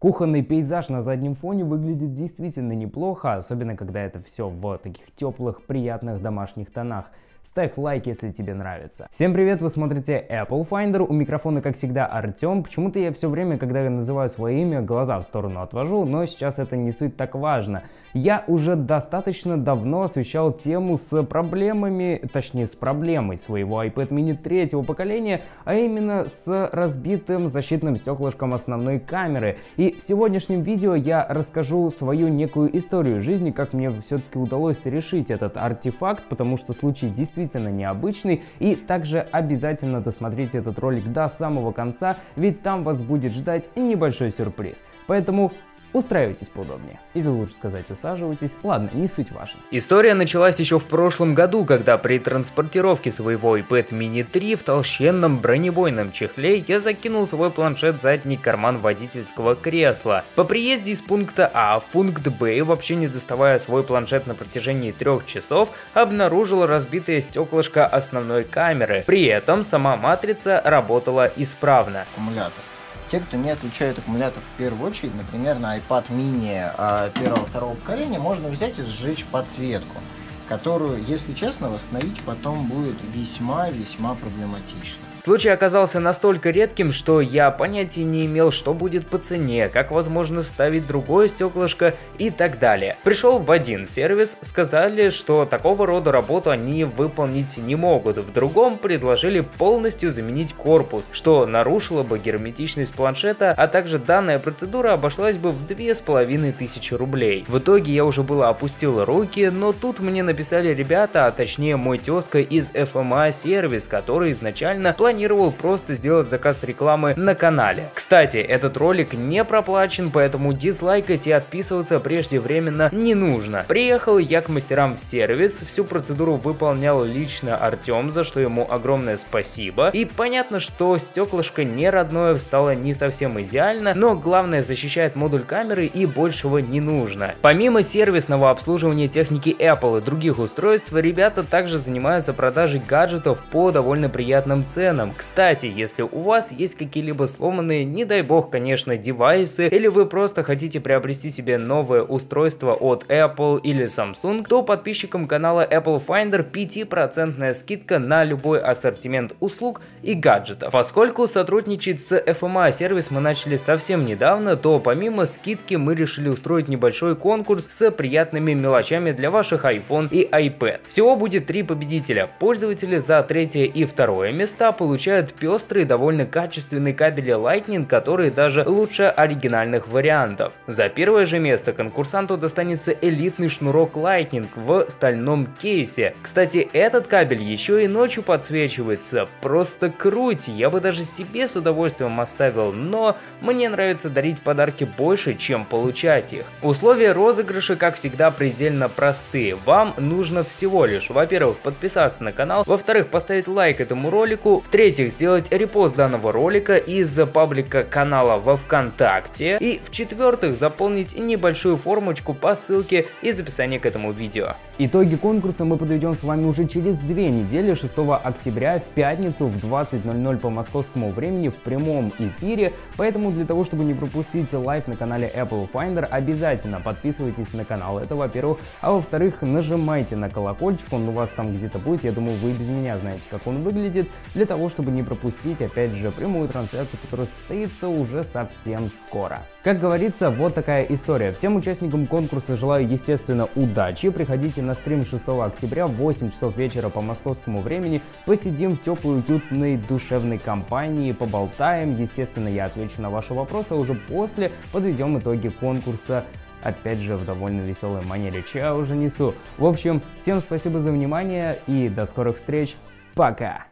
Кухонный пейзаж на заднем фоне выглядит действительно неплохо, особенно когда это все в таких теплых, приятных домашних тонах. Ставь лайк, если тебе нравится. Всем привет, вы смотрите Apple Finder. У микрофона, как всегда, Артем. Почему-то я все время, когда я называю свое имя, глаза в сторону отвожу, но сейчас это не суть так важно. Я уже достаточно давно освещал тему с проблемами, точнее с проблемой своего iPad mini третьего поколения, а именно с разбитым защитным стеклышком основной камеры. И в сегодняшнем видео я расскажу свою некую историю жизни, как мне все-таки удалось решить этот артефакт, потому что случай действительно необычный. И также обязательно досмотрите этот ролик до самого конца, ведь там вас будет ждать небольшой сюрприз. Поэтому Устраивайтесь поудобнее. Или лучше сказать, усаживайтесь. Ладно, не суть важно. История началась еще в прошлом году, когда при транспортировке своего iPad mini 3 в толщенном бронебойном чехле я закинул свой планшет в задний карман водительского кресла. По приезде из пункта А в пункт Б, вообще не доставая свой планшет на протяжении трех часов, обнаружил разбитое стеклышко основной камеры. При этом сама матрица работала исправно. Аккумулятор. Те, кто не отличают аккумулятор в первую очередь, например, на iPad mini а, первого-второго поколения, можно взять и сжечь подсветку, которую, если честно, восстановить потом будет весьма-весьма проблематично. Случай оказался настолько редким, что я понятия не имел, что будет по цене, как возможно ставить другое стеклышко и так далее. Пришел в один сервис, сказали, что такого рода работу они выполнить не могут. В другом предложили полностью заменить корпус, что нарушило бы герметичность планшета, а также данная процедура обошлась бы в 2500 рублей. В итоге я уже было опустил руки, но тут мне написали ребята, а точнее мой тезка из FMA сервис, который изначально планировал просто сделать заказ рекламы на канале. Кстати, этот ролик не проплачен, поэтому дизлайкать и отписываться преждевременно не нужно. Приехал я к мастерам в сервис, всю процедуру выполнял лично Артем, за что ему огромное спасибо. И понятно, что стеклышко не родное стало не совсем идеально, но главное защищает модуль камеры и большего не нужно. Помимо сервисного обслуживания техники Apple и других устройств, ребята также занимаются продажей гаджетов по довольно приятным ценам. Кстати, если у вас есть какие-либо сломанные, не дай бог, конечно, девайсы, или вы просто хотите приобрести себе новое устройство от Apple или Samsung, то подписчикам канала Apple Finder 5% скидка на любой ассортимент услуг и гаджетов. Поскольку сотрудничать с FMA сервис мы начали совсем недавно, то помимо скидки мы решили устроить небольшой конкурс с приятными мелочами для ваших iPhone iPad. Всего будет три победителя. Пользователи за третье и второе места получают пестрые довольно качественные кабели Lightning, которые даже лучше оригинальных вариантов. За первое же место конкурсанту достанется элитный шнурок Lightning в стальном кейсе. Кстати, этот кабель еще и ночью подсвечивается. Просто круть, я бы даже себе с удовольствием оставил, но мне нравится дарить подарки больше, чем получать их. Условия розыгрыша, как всегда, предельно простые. Вам нужно всего лишь, во-первых, подписаться на канал, во-вторых, поставить лайк этому ролику, в-третьих, сделать репост данного ролика из паблика канала во ВКонтакте. И в-четвертых, заполнить небольшую формочку по ссылке из описания к этому видео. Итоги конкурса мы подведем с вами уже через две недели, 6 октября в пятницу в 20.00 по московскому времени в прямом эфире. Поэтому для того, чтобы не пропустить live на канале Apple Finder, обязательно подписывайтесь на канал. Это во-первых. А во-вторых, нажимайте на колокольчик, он у вас там где-то будет. Я думаю, вы без меня знаете, как он выглядит. Для того, чтобы не пропустить, опять же, прямую трансляцию, которая состоится уже совсем скоро. Как говорится, вот такая история. Всем участникам конкурса желаю, естественно, удачи. Приходите на стрим 6 октября в 8 часов вечера по московскому времени. Посидим в теплой, уютной, душевной компании, поболтаем. Естественно, я отвечу на ваши вопросы, а уже после подведем итоги конкурса опять же в довольно веселой манере, чья уже несу. В общем, всем спасибо за внимание и до скорых встреч. Пока!